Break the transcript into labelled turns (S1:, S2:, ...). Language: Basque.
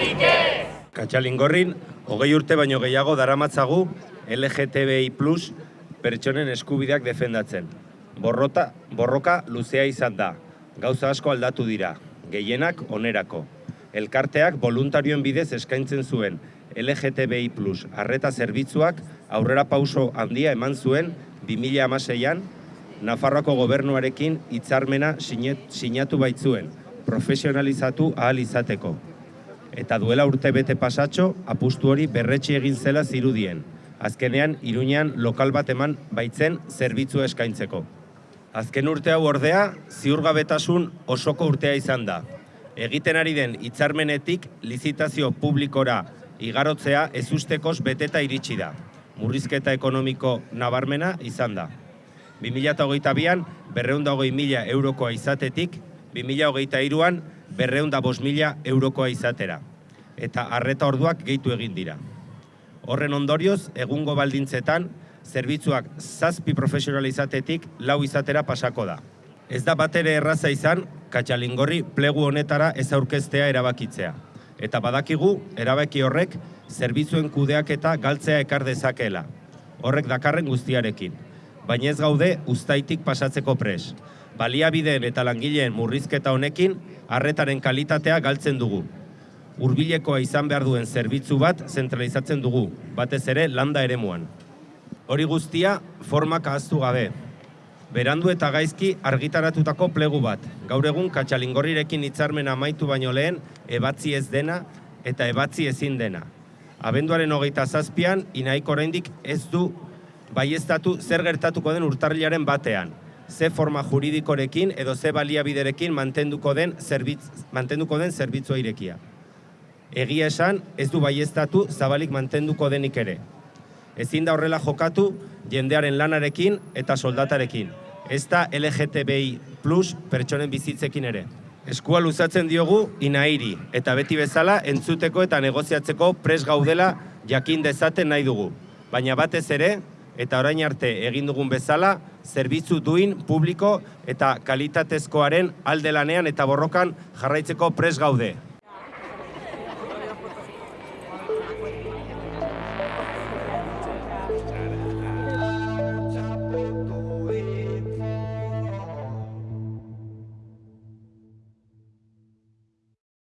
S1: Dudarik ez!
S2: Katxalingorrin, hogei urte baino gehiago daramatzagu LGTBI plus pertsonen eskubideak defendatzen. Borrota, borroka luzea izan da. Gauza asko aldatu dira, gehienak onerako. Elkarteak voluntarioen bidez eskaintzen zuen LGTBI plus arreta zerbitzuak aurrera pauso handia eman zuen 2006an Nafarroako gobernuarekin hitzarmena sinatu baitzuen, profesionalizatu ahal izateko eta duela urte bete pasatxo apustu hori berretxe egin zela zirudien. Azkenean, Iruñean lokal bat eman baitzen zerbitzu eskaintzeko. Azken urte hau ordea, ziurgabetasun osoko urtea izan da. Egiten ari den hitzarmenetik lizitazio publikora igarotzea ezustekoz beteta iritsi da. Murrizketa ekonomiko nabarmena izan da. 2008an berreunda hogei mila eurokoa izatetik, 2008an berreunda bos mila eurokoa izatera. Eta arreta orduak gehitu egin dira. Horren ondorioz, egungo baldintzetan, zerbitzuak zazpi profesional izatetik lau izatera pasako da. Ez da batere erraza izan, katxalingorri plegu honetara ez aurkeztea erabakitzea. Eta badakigu, erabaki horrek, zerbitzuen kudeaketa galtzea ekar dezakeela. Horrek dakarren guztiarekin. Baina ez gaude ustaitik pasatzeko pres. Baliabideen eta langileen murrizketa honekin, arretaren kalitatea galtzen dugu. Hurbilekoa izan behar duen zerbitzu bat zentralizatzen dugu, batez ere landa eremuan. Hori guztia formak ahaztu gabe. Berandu eta gaizki argitaratutako plegu bat. Gaur egun katxalingorrirekin hitzarmen amaitu baino lehen ebatzi ez dena eta ebatzi ezin dena. Abenduaren hogeita zazpian, inaik oraindik ez du baiestatu zer gertatuko den urtarrilaren batean. Ze forma juridikorekin edo ze baliabiderekin mantenduko den zerbitz, mantenduko den zerbitzua irekia. Egia esan, ez du baiestatu zabalik mantenduko denik ere. Ezin da horrela jokatu jendearen lanarekin eta soldatarekin. Ez da LGTBI plus pertsonen bizitzekin ere. Eskua luzatzen diogu inairi eta beti bezala entzuteko eta negoziatzeko pres gaudela jakin dezaten nahi dugu. Baina batez ere, eta orain arte egin dugun bezala, zerbitzu duin, publiko eta kalitatezkoaren alde lanean eta borrokan jarraitzeko pres gaude. gonna hit me.